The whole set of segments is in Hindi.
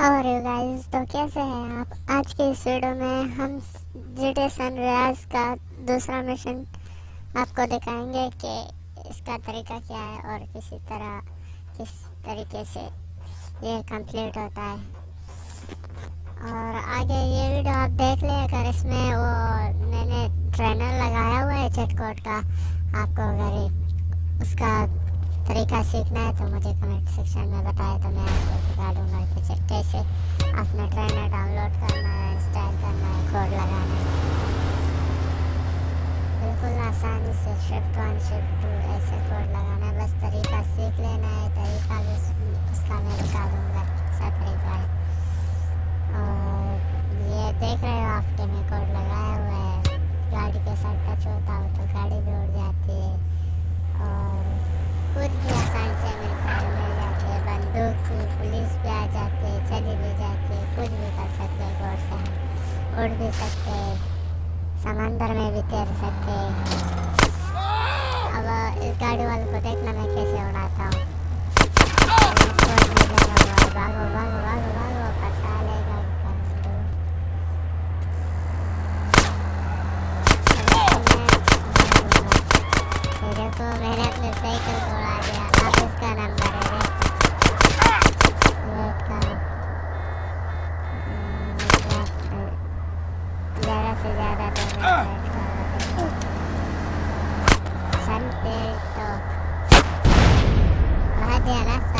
और गाइस तो कैसे हैं आप? आज के इस वीडियो में हम जीटे सन रियाज का दूसरा मिशन आपको दिखाएँगे कि इसका तरीका क्या है और किसी तरह, किस तरीके से ये कंप्लीट होता है। और आगे ये वीडियो आप देख लें अगर इसमें वो मैंने ट्रेनर लगाया हुआ है चटकोट का, आपको अगर उसका तरीका सीखना है तो मुझे कमेंट सेक्शन में बताएँ तो मैं आपको सिखा दूँगा कि कैसे अपना ट्रेनर डाउनलोड करना है इंस्टॉल करना है कोड लगाना है। बिल्कुल आसानी से शिफ्ट वन शिफ्ट टू ऐसे कोड लगाना है, बस तरीका सीख लेना है, तरीका भी उसका मैं बता दूँगा। उड़ भी सकते हैं समंदर में भी तैर सकते हैं अब इस गाड़ी वाले को देखना मैं कैसे उड़ाता हूँ भागो भागो भागो भागो फंसा लेगा देखो मैंने अपने साइकिल को अब Santai tu. Ada rasa.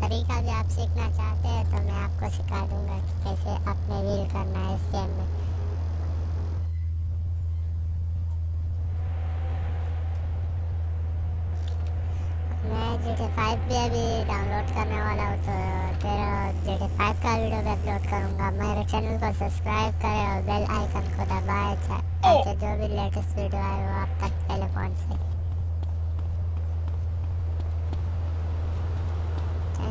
तरीका भी आप सीखना चाहते हैं तो मैं आपको सिखा दूँगा कि कैसे अपने रील करना है इस गेम में। मैं जी टी फाइव भी अभी डाउनलोड करने वाला हूँ तो तेरा जी टी फाइव का वीडियो भी अपलोड करूँगा। मेरे चैनल को सब्सक्राइब करें और बेल आइकन को दबाए ताकि जो भी लेटेस्ट वीडियो आए वो आप तक पहले पहुँच। सके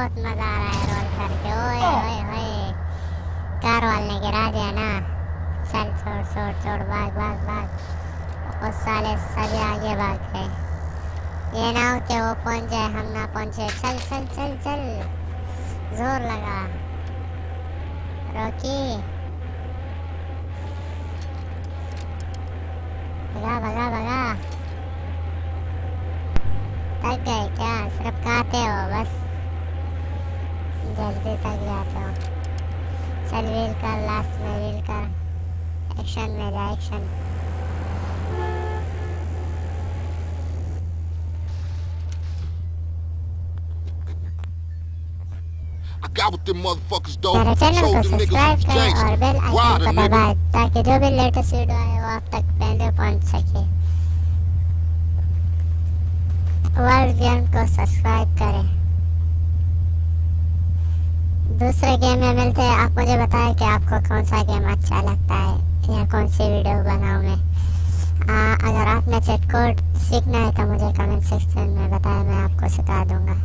बहुत मज़ा आ रहा है रोल करके। ओए ओए ओए। कार वाले गिरा दिया ना। चल छोड़ छोड़ छोड़ भाग भाग भाग। उस साले सभी आगे भाग गए। ये ना हो कि वो पहुँच जाए हम ना पहुँचे। चल चल चल चल। ज़ोर लगा। रॉकी। भगा भगा भगा। थक गए क्या? सिर्फ़ खाते हो बस। जल्दी तक जाते हो चल व्हील कर लास्ट में व्हील कर। एक्शन में जा action got with them motherfuckers though. मेरे चैनल को सब्सक्राइब करें और बेल आइकन को दबाएँ ताकि जो भी लेटेस्ट वीडियो आए वो आप तक पहले पहुँच सके। वर्ल्ड गेम को सब्सक्राइब करें। दूसरे गेम में मिलते हैं। आप मुझे बताएँ कि आपको कौन सा गेम अच्छा लगता है या कौन सी वीडियो बनाऊँ मैं। अगर आपने चेट कोड सीखना है तो मुझे कमेंट सेक्शन में बताएँ, मैं आपको सिखा दूँगा।